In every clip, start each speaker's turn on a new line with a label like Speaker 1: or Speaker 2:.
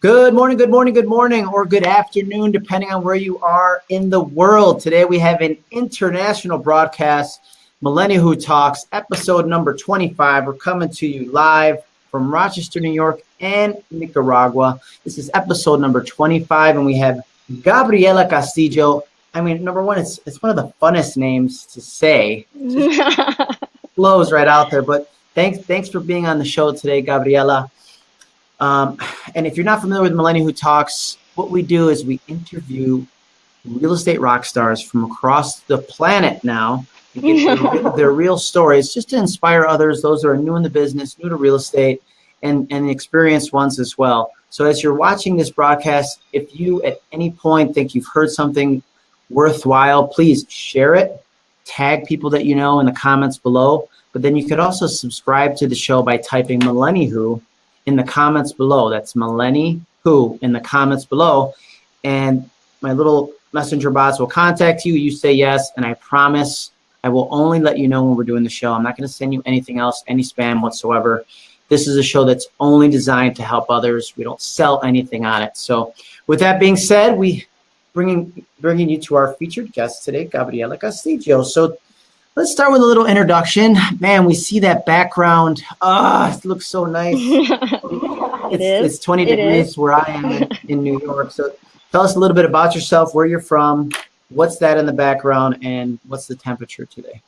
Speaker 1: Good morning, good morning, good morning, or good afternoon, depending on where you are in the world. Today we have an international broadcast, Millennial Who Talks, episode number 25. We're coming to you live from Rochester, New York and Nicaragua. This is episode number 25, and we have Gabriela Castillo. I mean, number one, it's, it's one of the funnest names to say. Flows right out there, but thanks, thanks for being on the show today, Gabriela. Um, and if you're not familiar with Millennial Who Talks, what we do is we interview real estate rock stars from across the planet now to get their, their, real stories just to inspire others, those who are new in the business, new to real estate, and, and experienced ones as well. So as you're watching this broadcast, if you at any point think you've heard something worthwhile, please share it, tag people that you know in the comments below. But then you could also subscribe to the show by typing Millennial Who in the comments below. That's Melanie Who in the comments below. And my little messenger bots will contact you. You say yes, and I promise I will only let you know when we're doing the show. I'm not going to send you anything else, any spam whatsoever. This is a show that's only designed to help others. We don't sell anything on it. So with that being said, we bringing bringing you to our featured guest today, Gabriela Castillo. So Let's start with a little introduction. Man, we see that background. Ah, oh, it looks so nice. it's, it's 20 it degrees is. where I am in, in New York. So tell us a little bit about yourself, where you're from, what's that in the background, and what's the temperature today?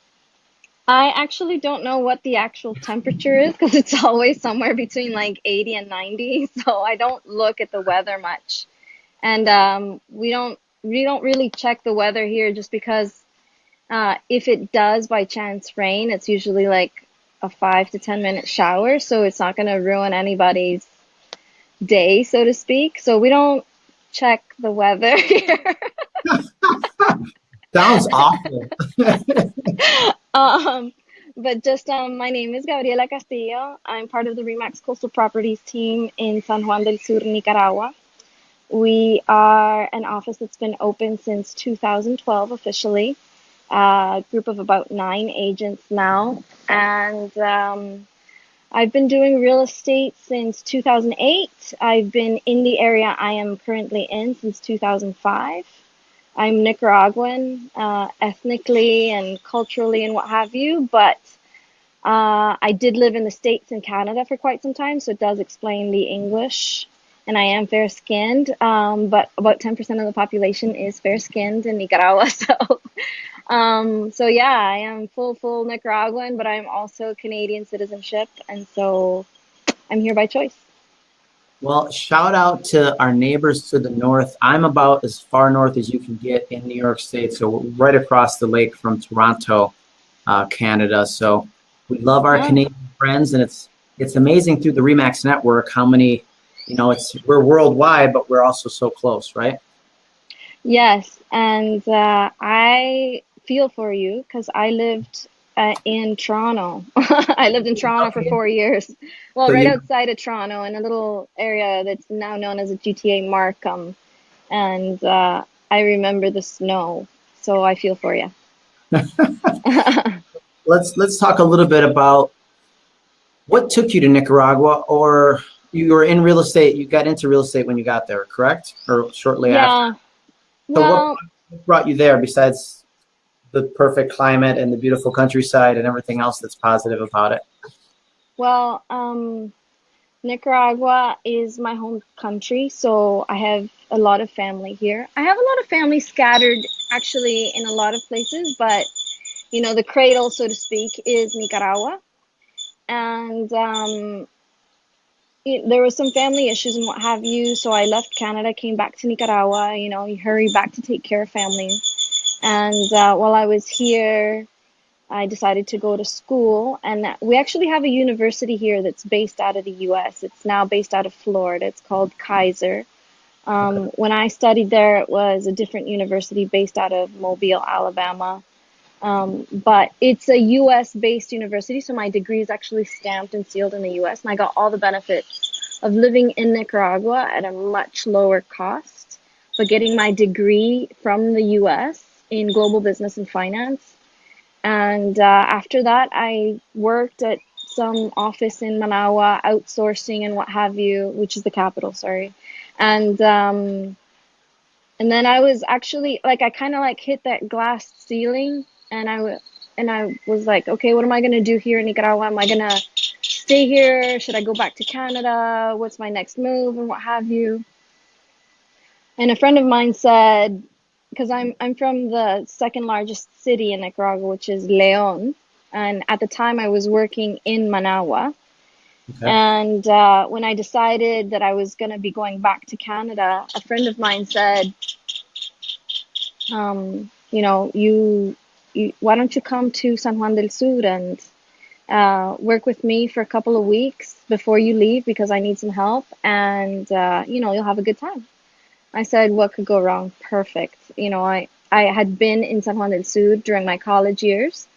Speaker 2: I actually don't know what the actual temperature is because it's always somewhere between like 80 and 90. So I don't look at the weather much. And um, we don't we don't really check the weather here just because uh, if it does by chance rain, it's usually like a five to 10 minute shower. So it's not going to ruin anybody's day, so to speak. So we don't check the weather here.
Speaker 1: Sounds awful.
Speaker 2: um, but just um, my name is Gabriela Castillo. I'm part of the Remax Coastal Properties team in San Juan del Sur, Nicaragua. We are an office that's been open since 2012 officially a group of about nine agents now. And um, I've been doing real estate since 2008. I've been in the area I am currently in since 2005. I'm Nicaraguan, uh, ethnically and culturally and what have you, but uh, I did live in the States and Canada for quite some time, so it does explain the English. And I am fair skinned, um, but about 10% of the population is fair skinned in Nicaragua. So um, so yeah, I am full, full Nicaraguan, but I'm also Canadian citizenship. And so I'm here by choice.
Speaker 1: Well, shout out to our neighbors to the north. I'm about as far north as you can get in New York State, so right across the lake from Toronto, uh, Canada. So we love our yeah. Canadian friends, and it's it's amazing through the Remax network how many, you know, it's we're worldwide, but we're also so close, right?
Speaker 2: Yes, and uh, I feel for you because I lived uh, in Toronto. I lived in Toronto for four years. Well, so right you... outside of Toronto in a little area that's now known as a GTA Markham. And uh, I remember the snow. So I feel for you.
Speaker 1: let's let's talk a little bit about what took you to Nicaragua or you were in real estate, you got into real estate when you got there, correct? Or shortly yeah. after? So well, what brought you there besides the perfect climate and the beautiful countryside and everything else that's positive about it?
Speaker 2: Well, um, Nicaragua is my home country, so I have a lot of family here. I have a lot of family scattered actually in a lot of places, but you know, the cradle, so to speak, is Nicaragua. And um, it, there was some family issues and what have you, so I left Canada, came back to Nicaragua. You know, you hurry back to take care of family. And uh, while I was here, I decided to go to school. And we actually have a university here that's based out of the US. It's now based out of Florida. It's called Keiser. Um, okay. When I studied there, it was a different university based out of Mobile, Alabama. Um, but it's a US based university, so my degree is actually stamped and sealed in the US, and I got all the benefits of living in Nicaragua at a much lower cost, but getting my degree from the US in global business and finance. And uh, after that, I worked at some office in Managua, outsourcing and what have you, which is the capital, sorry. And um, and then I was actually like I kind of like hit that glass ceiling, and I and I was like, okay, what am I gonna do here in Nicaragua? Am I gonna stay here? Should I go back to Canada? What's my next move and what have you? And a friend of mine said, because I'm I'm from the second largest city in Nicaragua, which is León, and at the time I was working in Managua.
Speaker 1: Okay.
Speaker 2: And uh, when I decided that I was going to be going back to Canada, a friend of mine said, um, you know, you, you, why don't you come to San Juan del Sur and uh, work with me for a couple of weeks before you leave because I need some help and, uh, you know, you'll have a good time. I said, what could go wrong? Perfect. You know, I, I had been in San Juan del Sur during my college years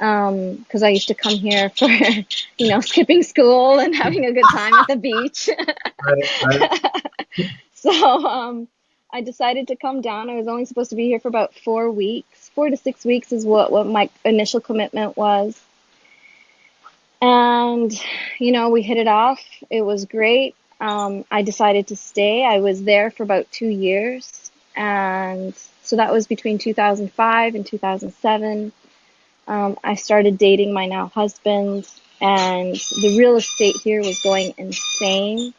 Speaker 2: because I used to come here for, you know, skipping school and having a good time at the beach.
Speaker 1: Right, right.
Speaker 2: so um, I decided to come down. I was only supposed to be here for about four weeks. Four to six weeks is what, what my initial commitment was. And, you know, we hit it off. It was great. Um, I decided to stay. I was there for about two years. And so that was between 2005 and 2007 um, I started dating my now husband, and the real estate here was going insane.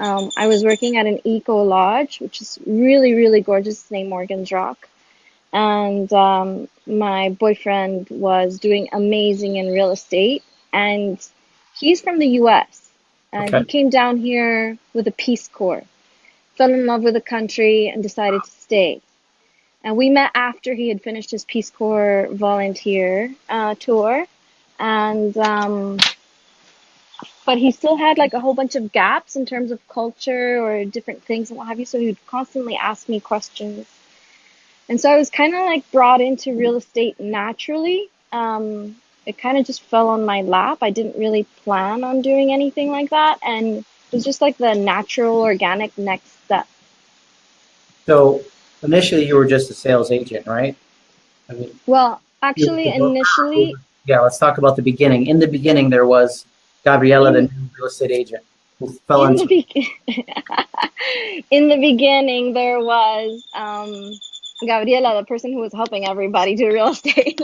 Speaker 2: Um, I was working at an eco lodge, which is really, really gorgeous. It's named Morgan's Rock. And um, my boyfriend was doing amazing in real estate, and he's from the US. And
Speaker 1: Okay.
Speaker 2: he came down here with a Peace Corps, fell in love with the country, and decided to stay. And we met after he had finished his Peace Corps volunteer uh, tour. And, um, but he still had like a whole bunch of gaps in terms of culture or different things and what have you. So he would constantly ask me questions. And so I was kind of like brought into real estate naturally. Um, it kind of just fell on my lap. I didn't really plan on doing anything like that. And it was just like the natural, organic next.
Speaker 1: So initially, you were just a sales agent, right? I mean,
Speaker 2: Well, actually, initially,
Speaker 1: yeah. Let's talk about the beginning. In the beginning, there was Gabriela, the new real estate agent, who fell
Speaker 2: in the,
Speaker 1: into.
Speaker 2: be- in the beginning, there was um, Gabriela, the person who was helping everybody do real estate.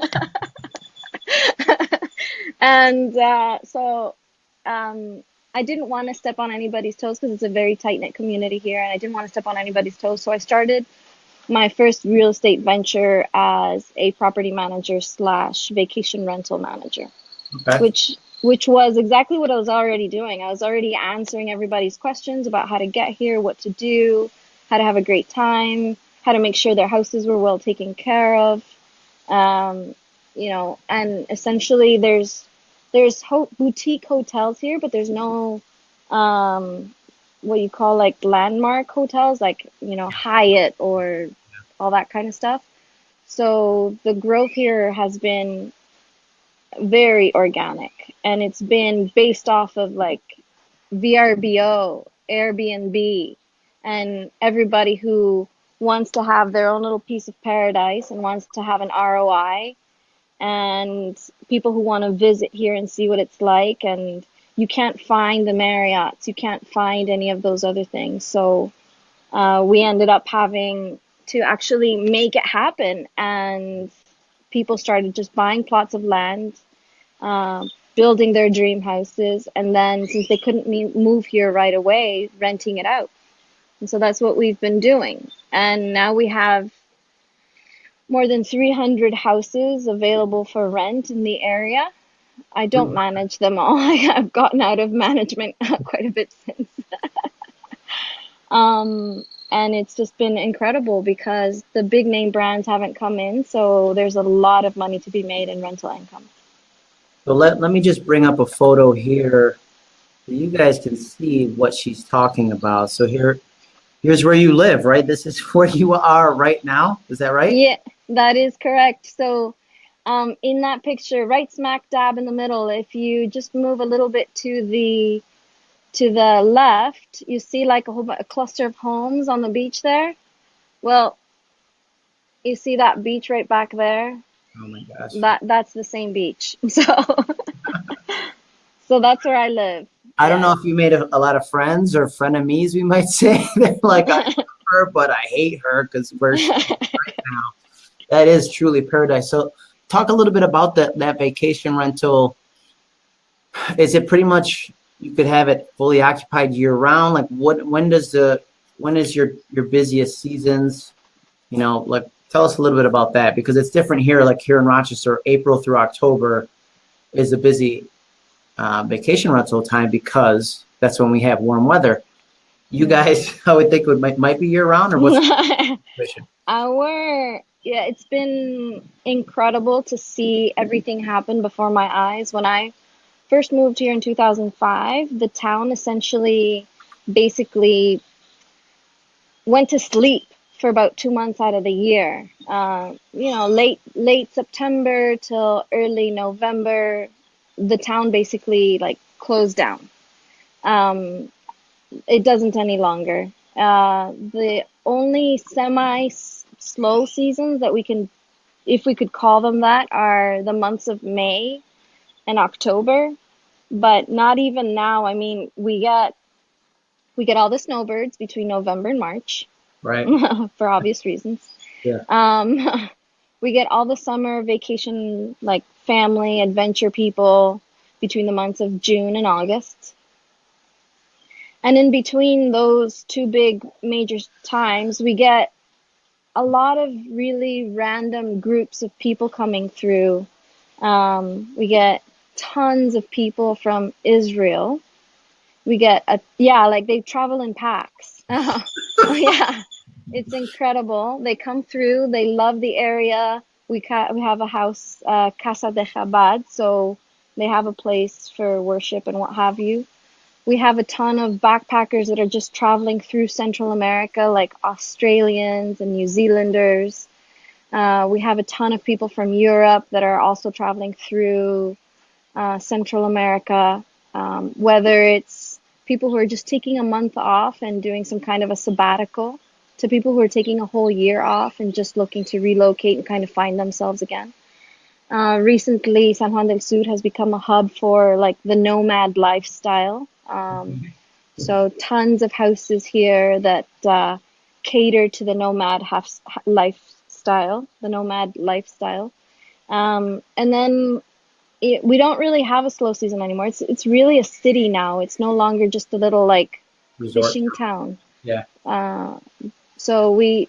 Speaker 2: and uh, so um, I didn't want to step on anybody's toes because it's a very tight knit community here, and I didn't want to step on anybody's toes. So I started my first real estate venture as a property manager slash vacation rental manager
Speaker 1: Okay.
Speaker 2: which which was exactly what I was already doing. I was already answering everybody's questions about how to get here, what to do, how to have a great time, how to make sure their houses were well taken care of. Um, you know, and essentially there's there's ho- boutique hotels here, but there's no um, what you call like landmark hotels, like you know Hyatt or all that kind of stuff. So the growth here has been very organic and it's been based off of like VRBO, Airbnb, and everybody who wants to have their own little piece of paradise and wants to have an ROI and people who want to visit here and see what it's like and you can't find the Marriotts, you can't find any of those other things. So uh, we ended up having to actually make it happen and people started just buying plots of land, um, building their dream houses, and then since they couldn't move here right away, renting it out. And so that's what we've been doing. And now we have more than 300 houses available for rent in the area. I don't manage them all. I've gotten out of management quite a bit since. Um, and it's just been incredible because the big name brands haven't come in, so there's a lot of money to be made in rental income.
Speaker 1: So let, let me just bring up a photo here so you guys can see what she's talking about. So here, here's where you live, right? This is where you are right now. Is that right?
Speaker 2: Yeah, that is correct. So, um, in that picture, right smack dab in the middle, if you just move a little bit to the to the left, you see like a whole a cluster of homes on the beach there. Well, you see that beach right back there?
Speaker 1: Oh my gosh.
Speaker 2: That that's the same beach. So so that's where I live.
Speaker 1: I don't know if you made a, a lot of friends or frenemies, we might say. Like, I love her, but I hate her because we're right now. That is truly paradise. So, talk a little bit about that that vacation rental. Is it pretty much you could have it fully occupied year round? Like, what? When does the when is your your busiest seasons? You know, like tell us a little bit about that because it's different here. Like here in Rochester, April through October is a busy uh, vacation rental time because that's when we have warm weather. You
Speaker 2: Mm.
Speaker 1: guys, I would think would might, might be year round or what's the situation?
Speaker 2: Our yeah, it's been incredible to see everything happen before my eyes. When I first moved here in 2005, the town essentially basically went to sleep for about two months out of the year. Uh, you know, late late September till early November, the town basically like closed down. Um, it doesn't any longer. Uh, the only semi slow seasons that we can, if we could call them that, are the months of May and October. But not even now. I mean, we get we get all the snowbirds between November and March
Speaker 1: Right.
Speaker 2: for obvious reasons.
Speaker 1: Yeah.
Speaker 2: Um, we get all the summer vacation, like family adventure people between the months of June and August. And in between those two big major times, we get a lot of really random groups of people coming through. Um, we get tons of people from Israel. We get a yeah, like they travel in packs. yeah, it's incredible. They come through. They love the area. We ca- we have a house, uh, Casa de Chabad, so they have a place for worship and what have you. We have a ton of backpackers that are just traveling through Central America, like Australians and New Zealanders. Uh, we have a ton of people from Europe that are also traveling through uh, Central America, um, whether it's people who are just taking a month off and doing some kind of a sabbatical, to people who are taking a whole year off and just looking to relocate and kind of find themselves again. Uh, recently, San Juan del Sur has become a hub for like the nomad lifestyle. Um, so tons of houses here that uh, cater to the nomad haf- lifestyle, the nomad lifestyle. Um, and then it, we don't really have a slow season anymore. It's it's really a city now. It's no longer just a little like
Speaker 1: Resort.
Speaker 2: fishing town.
Speaker 1: Yeah.
Speaker 2: Uh, so we,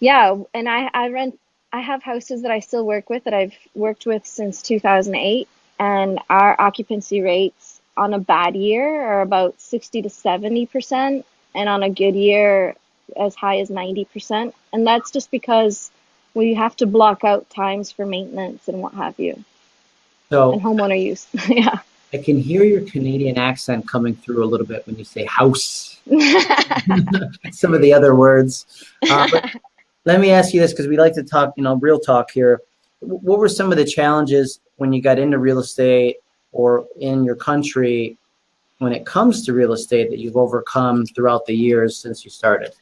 Speaker 2: yeah, and I I rent. I have houses that I still work with that I've worked with since 2008, and our occupancy rates on a bad year are about 60 to 70 percent, and on a good year as high as 90 percent. And that's just because we have to block out times for maintenance and what have you,
Speaker 1: So, and
Speaker 2: homeowner use. yeah.
Speaker 1: I can hear your Canadian accent coming through a little bit when you say house. Some of the other words. Uh, let me ask you this because we like to talk, you know, real talk here. What were some of the challenges when you got into real estate or in your country when it comes to real estate that you've overcome throughout the years since you started?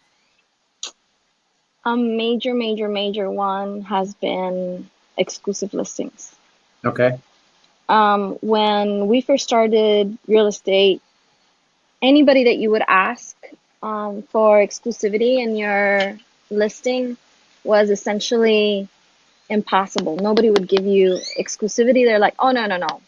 Speaker 2: A major, major, major one has been exclusive listings.
Speaker 1: Okay.
Speaker 2: Um, when we first started real estate, anybody that you would ask um, for exclusivity in your listing was essentially impossible. Nobody would give you exclusivity. They're like, oh, no, no, no.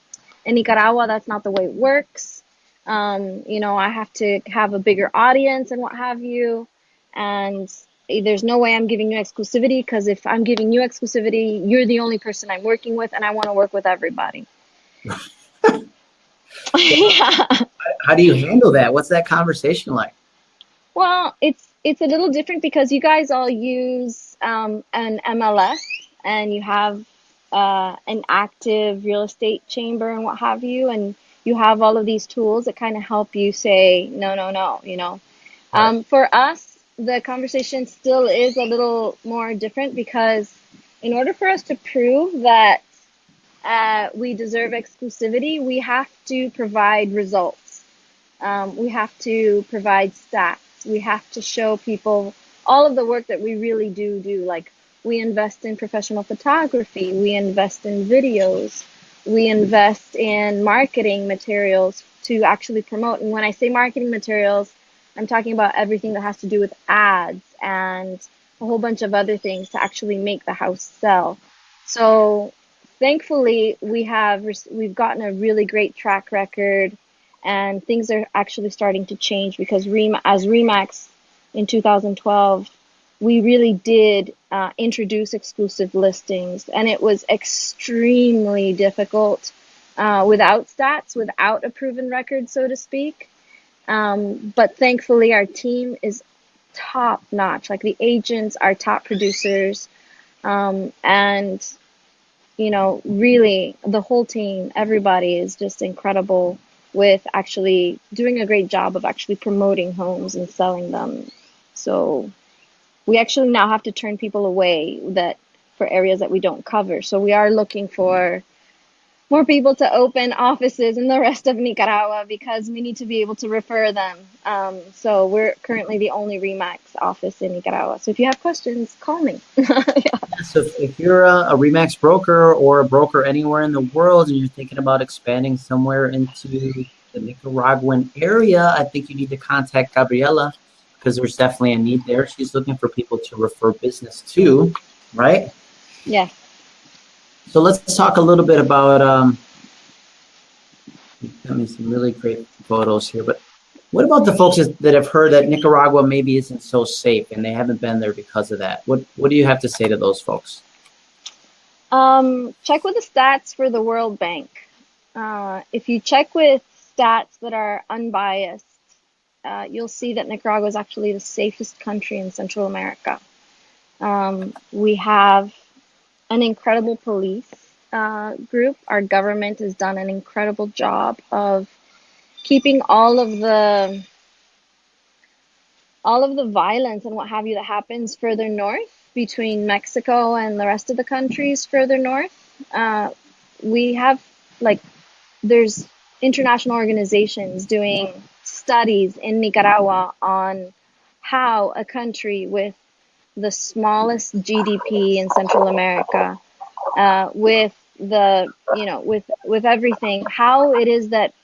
Speaker 2: In Nicaragua, that's not the way it works. Um, you know, I have to have a bigger audience and what have you. And there's no way I'm giving you exclusivity because if I'm giving you exclusivity, you're the only person I'm working with, and I want to work with everybody. yeah.
Speaker 1: How do you handle that? What's that conversation like?
Speaker 2: Well, it's it's a little different because you guys all use um, an MLS and you have uh, an active real estate chamber and what have you, and you have all of these tools that kind of help you say no, no, no. You know, um, for us, the conversation still is a little more different because in order for us to prove that uh, we deserve exclusivity, we have to provide results. Um, we have to provide stats. We have to show people all of the work that we really do do. Like we invest in professional photography, we invest in videos, we invest in marketing materials to actually promote. And when I say marketing materials, I'm talking about everything that has to do with ads and a whole bunch of other things to actually make the house sell. So thankfully, we have we've gotten a really great track record, and things are actually starting to change because Rem- as Remax in 2012, we really did uh, introduce exclusive listings, and it was extremely difficult uh, without stats, without a proven record, so to speak. Um, but thankfully, our team is top notch. Like the agents are top producers, um, and you know, really the whole team, everybody is just incredible with actually doing a great job of actually promoting homes and selling them. So we actually now have to turn people away that for areas that we don't cover. So we are looking for more people to open offices in the rest of Nicaragua because we need to be able to refer them. Um, so we're currently the only Remax office in Nicaragua. So if you have questions, call me. yeah.
Speaker 1: So if you're a, a, Remax broker or a broker anywhere in the world and you're thinking about expanding somewhere into the Nicaraguan area, I think you need to contact Gabriela because there's definitely a need there. She's looking for people to refer business to, right?
Speaker 2: Yeah.
Speaker 1: So let's talk a little bit about, um, got me some really great photos here, but what about the folks that have heard that Nicaragua maybe isn't so safe and they haven't been there because of that? What, what do you have to say to those folks?
Speaker 2: Um, check with the stats for the World Bank. Uh, if you check with stats that are unbiased, uh, you'll see that Nicaragua is actually the safest country in Central America. Um, we have an incredible police uh, group. Our government has done an incredible job of keeping all of the all of the violence and what have you that happens further north between Mexico and the rest of the countries further north. Uh, we have like there's international organizations doing studies in Nicaragua on how a country with the smallest GDP in Central America, uh, with the you know with with everything, how it is that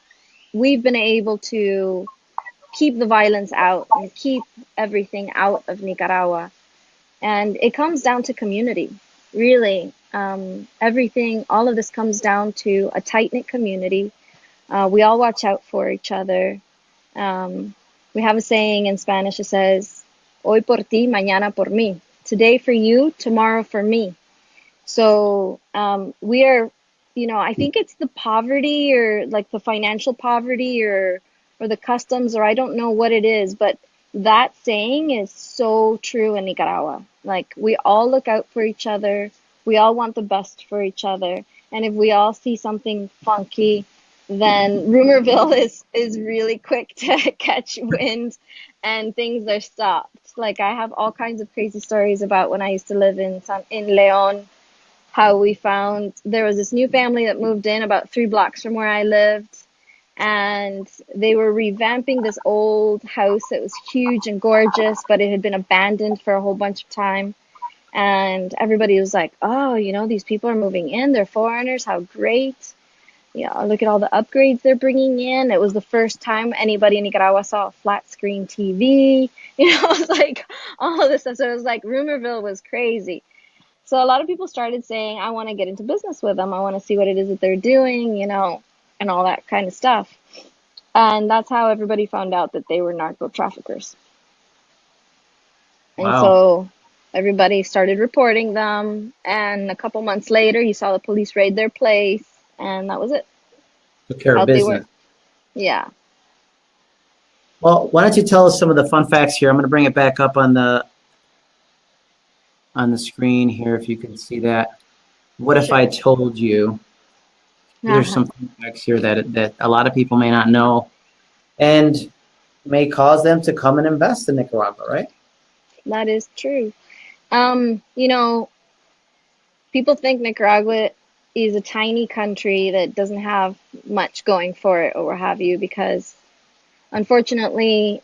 Speaker 2: we've been able to keep the violence out and keep everything out of Nicaragua, and it comes down to community, really. Um, everything, all of this comes down to a tight knit community. Uh, we all watch out for each other. Um, we have a saying in Spanish that says, Hoy por ti, mañana por mí. Today for you, tomorrow for me. So um, we are, you know, I think it's the poverty or like the financial poverty or or the customs or I don't know what it is, but that saying is so true in Nicaragua. Like we all look out for each other. We all want the best for each other. And if we all see something funky, then rumorville is is really quick to catch wind and things are stopped like I have all kinds of crazy stories about when I used to live in San, in Leon, how we found there was this new family that moved in about three blocks from where I lived, and they were revamping this old house that was huge and gorgeous, but it had been abandoned for a whole bunch of time. And everybody was like, "Oh, you know, these people are moving in. They're foreigners. How great!" Know, look at all the upgrades they're bringing in. It was the first time anybody in Nicaragua saw a flat screen TV. You know, it was like all of this stuff. So it was like Rumorville was crazy. So a lot of people started saying, I want to get into business with them. I want to see what it is that they're doing, you know, and all that kind of stuff. And that's how everybody found out that they were narco traffickers. Wow. And so everybody started reporting them. And a couple months later, you saw the police raid their place and that was it.
Speaker 1: Took care of business.
Speaker 2: Yeah.
Speaker 1: Well, why don't you tell us some of the fun facts here? I'm going to bring it back up on the on the screen here, if you can see that. What if I told you? There's uh-huh. some fun facts here that that a lot of people may not know, and may cause them to come and invest in Nicaragua, right?
Speaker 2: That is true. Um, you know, people think Nicaragua is a tiny country that doesn't have much going for it or what have you because unfortunately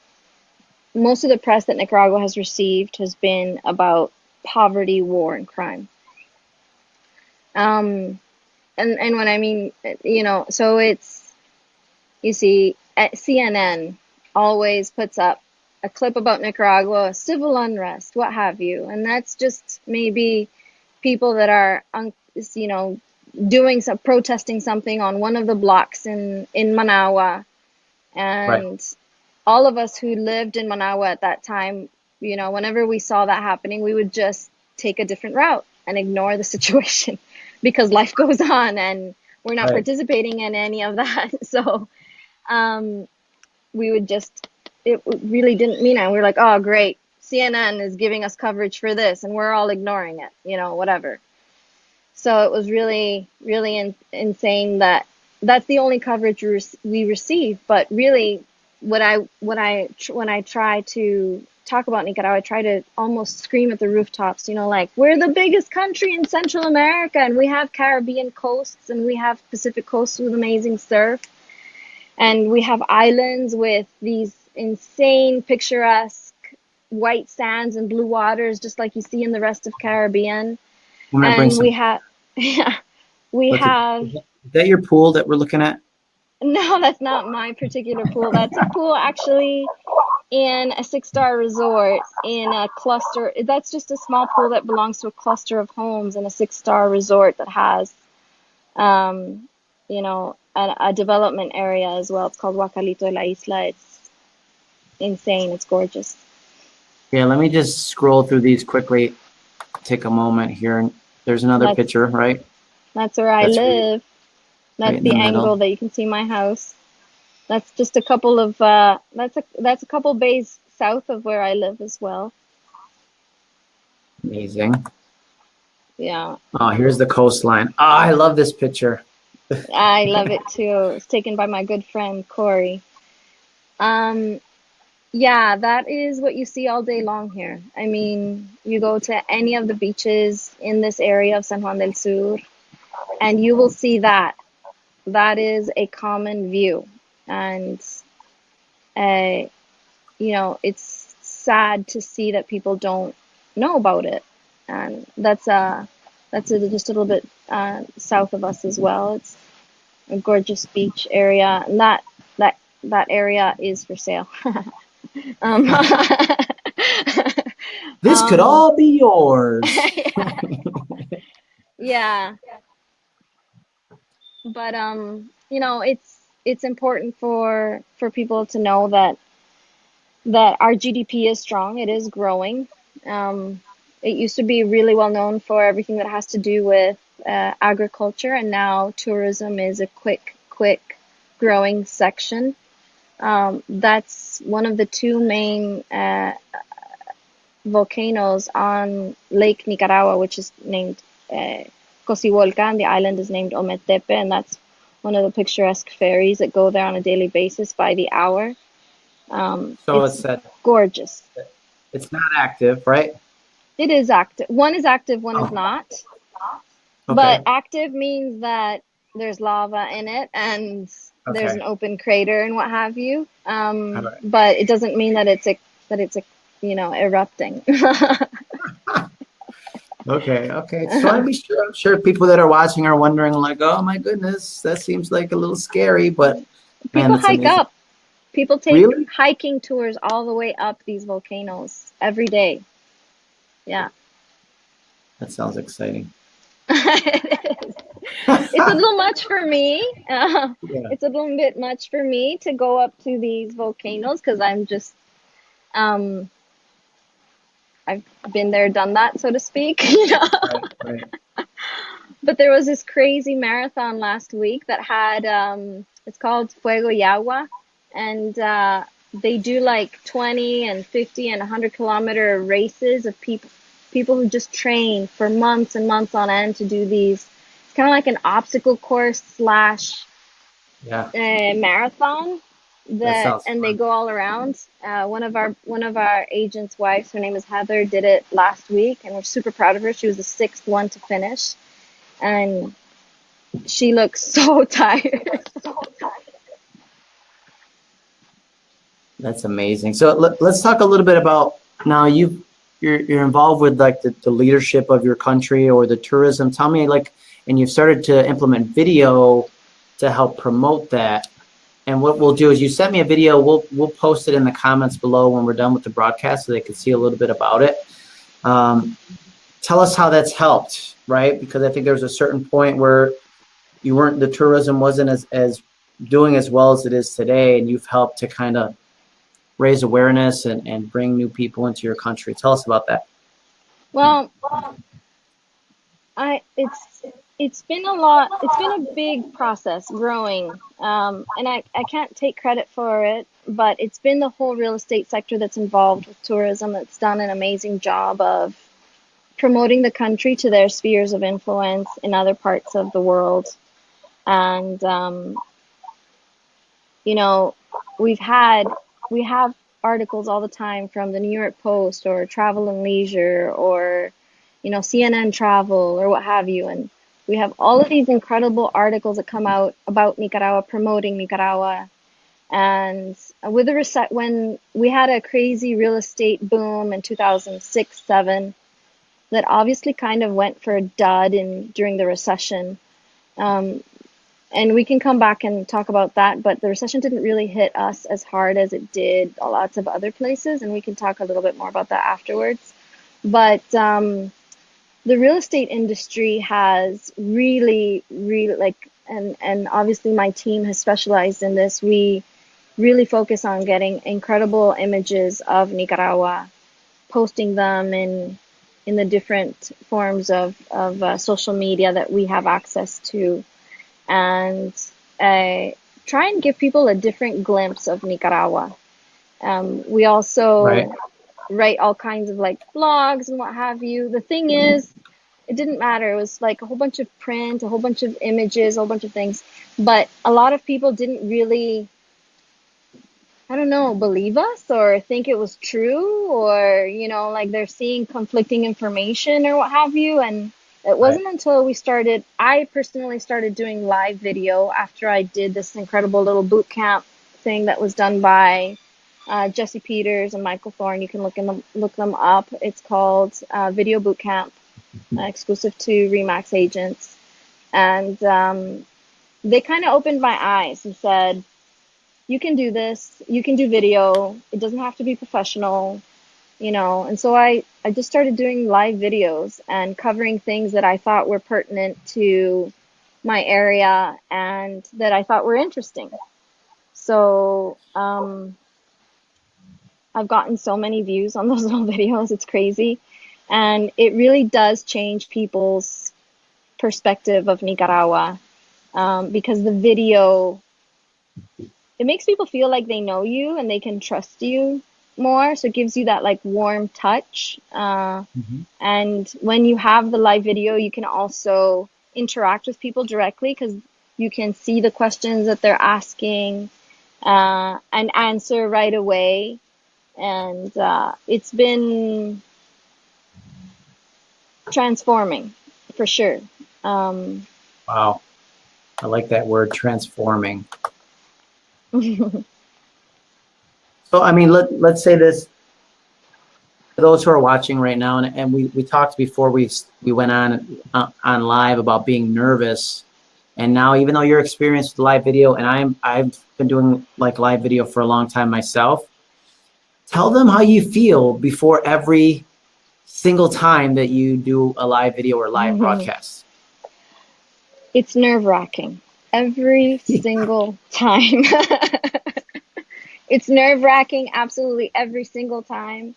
Speaker 2: most of the press that Nicaragua has received has been about poverty, war, and crime. Um, and and when I mean, you know, so it's you see, CNN always puts up a clip about Nicaragua, civil unrest, what have you, and that's just maybe people that are, you know, doing some protesting something on one of the blocks in in Managua, and right. all of us who lived in Managua at that time, you know, whenever we saw that happening, we would just take a different route and ignore the situation because life goes on and we're not right. participating in any of that. So um, we would just, it really didn't mean it. We are like, oh, great. CNN is giving us coverage for this and we're all ignoring it, you know, whatever. So it was really, really in, insane that that's the only coverage we receive. But really, what I, what I, when I try to talk about Nicaragua, I try to almost scream at the rooftops, you know, like we're the biggest country in Central America and we have Caribbean coasts and we have Pacific coasts with amazing surf. And we have islands with these insane picturesque white sands and blue waters, just like you see in the rest of Caribbean. And we have, yeah, we What's have.
Speaker 1: It, is that your pool that we're looking at?
Speaker 2: No, that's not my particular pool. That's a pool actually in a six star resort in a cluster. That's just a small pool that belongs to a cluster of homes in a six star resort that has, um, you know, a, a, development area as well. It's called Guacalito de la Isla. It's insane. It's gorgeous.
Speaker 1: Yeah, let me just scroll through these quickly. Take a moment here. There's another that's, picture, right?
Speaker 2: That's where I that's live. That's right the, the angle that you can see my house. That's just a couple of uh, that's a that's a couple bays south of where I live as well.
Speaker 1: Amazing.
Speaker 2: Yeah.
Speaker 1: Oh, here's the coastline. Oh, I love this picture.
Speaker 2: I love it too. It's taken by my good friend Corey. Um, yeah, that is what you see all day long here. I mean, you go to any of the beaches in this area of San Juan del Sur, and you will see that. That is a common view. And uh, you know it's sad to see that people don't know about it. And that's uh that's just a little bit uh, south of us as well. It's a gorgeous beach area. And that that that area is for sale um,
Speaker 1: this um, could all be yours
Speaker 2: yeah but um you know it's it's important for for people to know that that our GDP is strong. It is growing. Um, it used to be really well known for everything that has to do with uh, agriculture, and now tourism is a quick, quick growing section. Um, that's one of the two main uh, volcanoes on Lake Nicaragua, which is named uh, and the island is named Ometepe, and that's one of the picturesque ferries that go there on a daily basis by the hour. Um,
Speaker 1: so it's, it's
Speaker 2: gorgeous.
Speaker 1: It's not active, right?
Speaker 2: It is active. One is active, one oh. is not. Okay. But active means that there's lava in it and okay. there's an open crater and what have you. Um, right. But it doesn't mean that it's a that it's a you know erupting.
Speaker 1: Okay, okay. So I be sure. I'm sure people that are watching are wondering, like, "Oh my goodness, that seems like a little scary." But
Speaker 2: people man, hike amazing. up. People take really? hiking tours all the way up these volcanoes every day. Yeah.
Speaker 1: That sounds exciting.
Speaker 2: it it's a little much for me. Uh, yeah. It's a little bit much for me to go up to these volcanoes because I'm just um, I've been there, done that, so to speak. You know? right, right. But there was this crazy marathon last week that had um, it's called Fuego y Agua, and uh, they do like 20 and 50 and 100 kilometer races of people people who just train for months and months on end to do these. Kind of like an obstacle course slash
Speaker 1: yeah.
Speaker 2: uh, marathon that and fun. they go all around. Uh, one of our one of our agents' wives, her name is Heather, did it last week, and we're super proud of her. She was the sixth one to finish, and she looks so tired.
Speaker 1: That's amazing. So let, us talk a little bit about now. You you're you're involved with like the, the leadership of your country or the tourism. Tell me like and you've started to implement video to help promote that. And what we'll do is you sent me a video, we'll, we'll post it in the comments below when we're done with the broadcast so they can see a little bit about it. Um, tell us how that's helped, right? Because I think there's a certain point where you weren't, the tourism wasn't as, as doing as well as it is today and you've helped to kind of raise awareness and, and bring new people into your country. Tell us about that.
Speaker 2: Well, I it's it's been a lot. It's been a big process growing, um, and I I can't take credit for it, but it's been the whole real estate sector that's involved with tourism that's done an amazing job of promoting the country to their spheres of influence in other parts of the world, and um, you know we've had we have articles all the time from the New York Post or Travel and Leisure or, you know, CNN Travel or what have you. And we have all of these incredible articles that come out about Nicaragua, promoting Nicaragua. And with the reset, when we had a crazy real estate boom in 2006, seven, that obviously kind of went for a dud in during the recession. Um, and we can come back and talk about that but the recession didn't really hit us as hard as it did lots of other places and we can talk a little bit more about that afterwards but um, the real estate industry has really really like and and obviously my team has specialized in this we really focus on getting incredible images of nicaragua posting them in in the different forms of, of uh, social media that we have access to and uh, try and give people a different glimpse of Nicaragua. Um, we also right. write all kinds of like blogs and what have you. The thing is, it didn't matter. It was like a whole bunch of print, a whole bunch of images, a whole bunch of things. But a lot of people didn't really, I don't know, believe us or think it was true or, you know, like they're seeing conflicting information or what have you. And it wasn't right. until we started, I personally started doing live video after I did this incredible little boot camp thing that was done by uh, Jesse Peters and Michael Thorne. You can look in them, look them up. It's called uh, Video Boot Camp, exclusive to Remax agents. And um, they kind of opened my eyes and said, you can do this. You can do video. It doesn't have to be professional you know and so i i just started doing live videos and covering things that i thought were pertinent to my area and that i thought were interesting so um, i've gotten so many views on those little videos it's crazy and it really does change people's perspective of nicaragua um, because the video it makes people feel like they know you and they can trust you more so it gives you that like warm touch uh, mm-hmm. and when you have the live video you can also interact with people directly because you can see the questions that they're asking uh, and answer right away and uh, it's been transforming for sure. Um,
Speaker 1: wow. I like that word transforming. So, I mean, let, let's say this, for those who are watching right now, and, and we, we talked before we, we went on, uh, on live about being nervous. And now, even though you're experienced with live video, and I'm, I've been doing like live video for a long time myself, tell them how you feel before every single time that you do a live video or live mm -hmm. broadcast.
Speaker 2: It's nerve wracking every single time. it's nerve wracking absolutely every single time.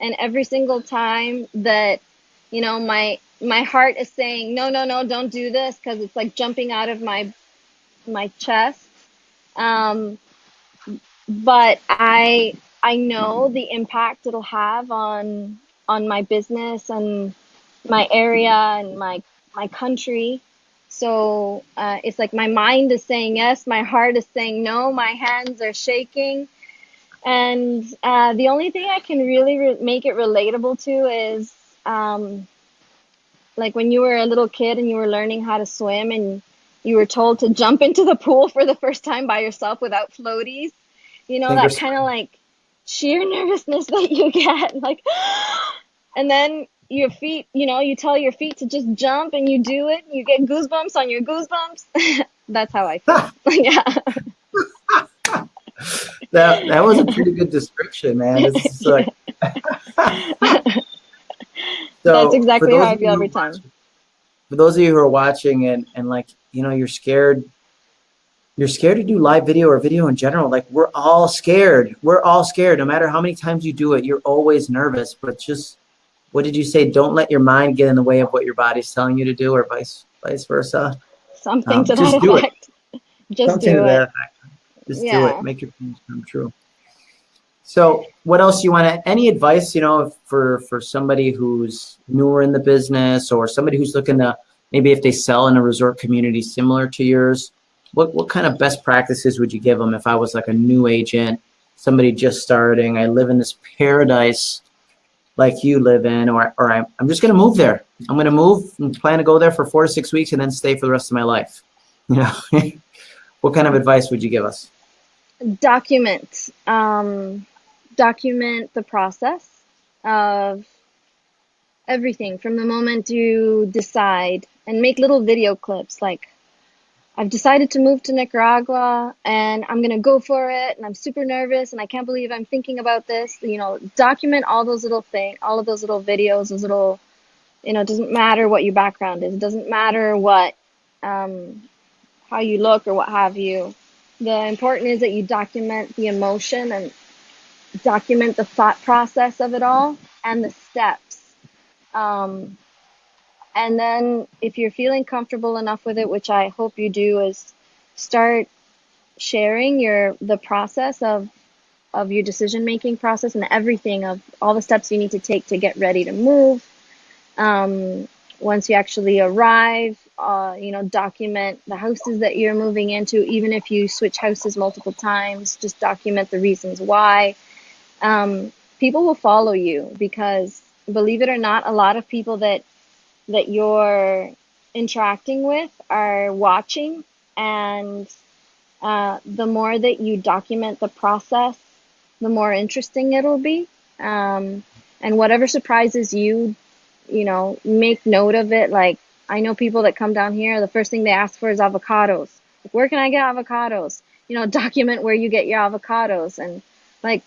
Speaker 2: And every single time that, you know, my, my heart is saying, no, no, no, don't do this. Cause it's like jumping out of my, my chest. Um, but I, I know the impact it'll have on, on my business and my area and my, my country. So uh, it's like my mind is saying yes, my heart is saying no, my hands are shaking. And uh, the only thing I can really re- make it relatable to is um, like when you were a little kid and you were learning how to swim and you were told to jump into the pool for the first time by yourself without floaties. You know, that kind of like sheer nervousness that you get. Like, and then your feet, you know, you tell your feet to just jump and you do it, you get goosebumps on your goosebumps. That's how I feel. yeah.
Speaker 1: that that was a pretty good description, man. It's like
Speaker 2: so That's exactly how I feel every time.
Speaker 1: For those of you who are watching and and like, you know, you're scared you're scared to do live video or video in general. Like we're all scared. We're all scared. No matter how many times you do it, you're always nervous. But just what did you say? Don't let your mind get in the way of what your body's telling you to do, or vice vice versa.
Speaker 2: Something um, to that effect. Just Something do it.
Speaker 1: Just yeah. do it. Make your dreams come true. So, what else you want to? Any advice, you know, for for somebody who's newer in the business, or somebody who's looking to maybe if they sell in a resort community similar to yours, what what kind of best practices would you give them if I was like a new agent, somebody just starting? I live in this paradise like you live in, or or I'm I'm just gonna move there. I'm gonna move and plan to go there for four to six weeks and then stay for the rest of my life. You know, what kind of advice would you give us?
Speaker 2: Document. Um, document the process of everything from the moment you decide and make little video clips like I've decided to move to Nicaragua and I'm going to go for it and I'm super nervous and I can't believe I'm thinking about this. You know, document all those little things, all of those little videos, those little, you know, it doesn't matter what your background is. It doesn't matter what, um, how you look or what have you. The important is that you document the emotion and document the thought process of it all and the steps. Um, and then if you're feeling comfortable enough with it, which I hope you do, is start sharing your the process of of your decision making process and everything of all the steps you need to take to get ready to move. Um, once you actually arrive, uh, you know, document the houses that you're moving into. Even if you switch houses multiple times, just document the reasons why. Um, people will follow you because, believe it or not, a lot of people that that you're interacting with are watching and uh, the more that you document the process the more interesting it'll be. Um, and whatever surprises you you know make note of it. Like i know people that come down here the first thing they ask for is avocados. Like, where can i get avocados? You know document where you get your avocados. And like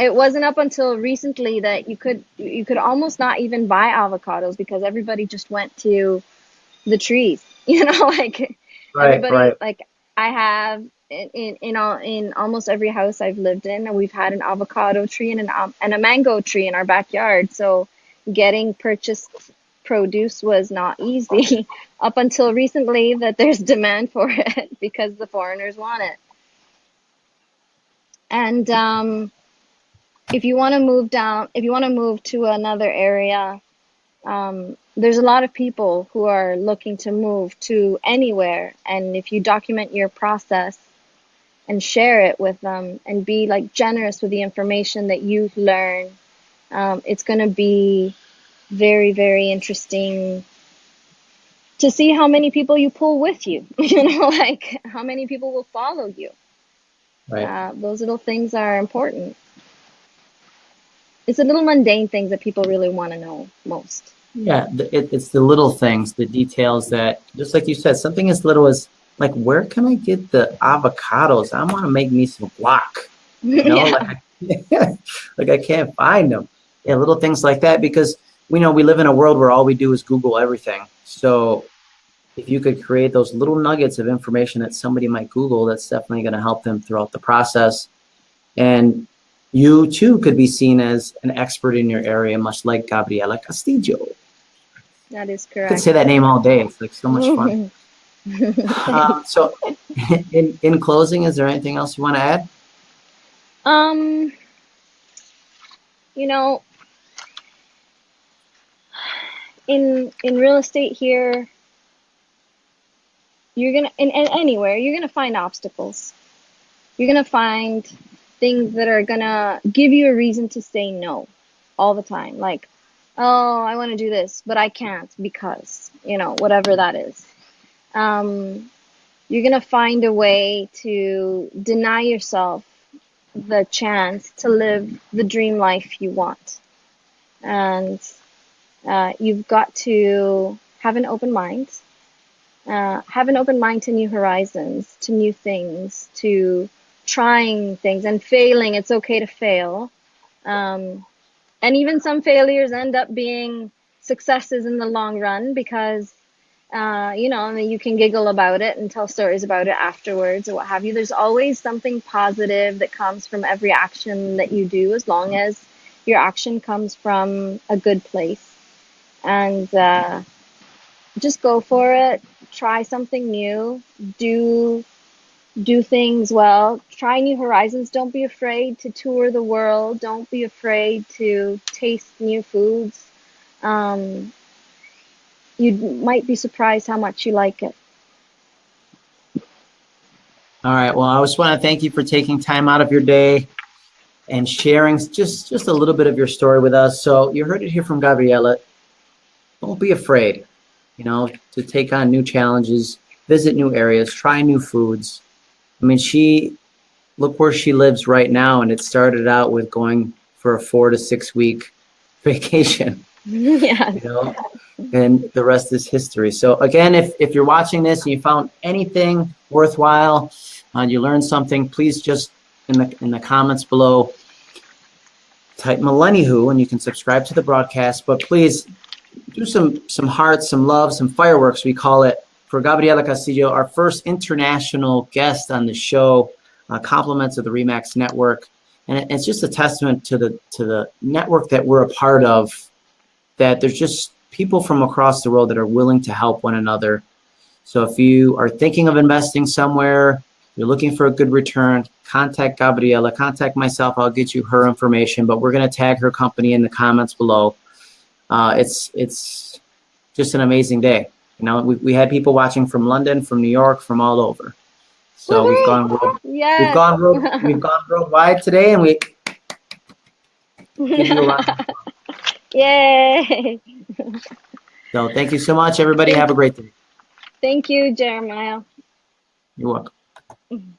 Speaker 2: it wasn't up until recently that you could you could almost not even buy avocados because everybody just went to the trees you know like right, everybody right. like i have in in in, all, in almost every house i've lived in we've had an avocado tree and an um, and a mango tree in our backyard so getting purchased produce was not easy up until recently that there's demand for it because the foreigners want it and um if you want to move down, if you want to move to another area, um, there's a lot of people who are looking to move to anywhere. And if you document your process and share it with them and be like generous with the information that you learn, um, it's going to be very, very interesting to see how many people you pull with you. you know, like how many people will follow you. Right. Uh, those little things are important it's the little mundane things that people really want to know most.
Speaker 1: Yeah, it, it's the little things, the details that, just like you said, something as little as like, where can I get the avocados? I want to make me some guac. You know, yeah. like, like I can't find them. Yeah, little things like that because we know we live in a world where all we do is Google everything. So if you could create those little nuggets of information that somebody might Google, that's definitely going to help them throughout the process. And you too could be seen as an expert in your area, much like Gabriela Castillo.
Speaker 2: That is correct.
Speaker 1: I could say that name all day. It's like so much fun. um, so, in in closing, is there anything else you want to add?
Speaker 2: Um, you know, in in real estate here, you're gonna in, in anywhere you're gonna find obstacles. You're gonna find things that are gonna give you a reason to say no all the time. Like, oh, I want to do this, but I can't because, you know, whatever that is. Um, you're gonna find a way to deny yourself the chance to live the dream life you want. And Uh, you've got to have an open mind, uh, have an open mind to new horizons, to new things, to trying things and failing. It's okay to fail. Um, and even some failures end up being successes in the long run because uh, you know, I mean, you can giggle about it and tell stories about it afterwards or what have you. There's always something positive that comes from every action that you do, as long as your action comes from a good place. And uh, just go for it. Try something new. Do do things well. Try new horizons. Don't be afraid to tour the world. Don't be afraid to taste new foods. Um, you might be surprised how much you like it.
Speaker 1: All right. Well, I just want to thank you for taking time out of your day and sharing just just a little bit of your story with us. So you heard it here from Gabriela. Don't be afraid, you know, to take on new challenges, visit new areas, try new foods. I mean, she look where she lives right now, and it started out with going for a four to six week vacation.
Speaker 2: yeah.
Speaker 1: You know, and the rest is history. So again, if, if you're watching this and you found anything worthwhile, uh, you learned something, please just in the in the comments below type Millennihu and you can subscribe to the broadcast. But please do some some hearts, some love, some fireworks. We call it for Gabriela Castillo, our first international guest on the show. Uh, compliments of the Remax Network, and it's just a testament to the to the network that we're a part of. That there's just people from across the world that are willing to help one another. So if you are thinking of investing somewhere, you're looking for a good return, contact Gabriela, contact myself. I'll get you her information, but we're going to tag her company in the comments below. Uh, it's it's just an amazing day. You know, we, we had people watching from London, from New York, from all over. So we've gone world,
Speaker 2: yes.
Speaker 1: we've gone world, we've gone worldwide today, and we give you a lot.
Speaker 2: Yay!
Speaker 1: So thank you so much, everybody. Have a great day.
Speaker 2: Thank you, Jeremiah.
Speaker 1: You're welcome.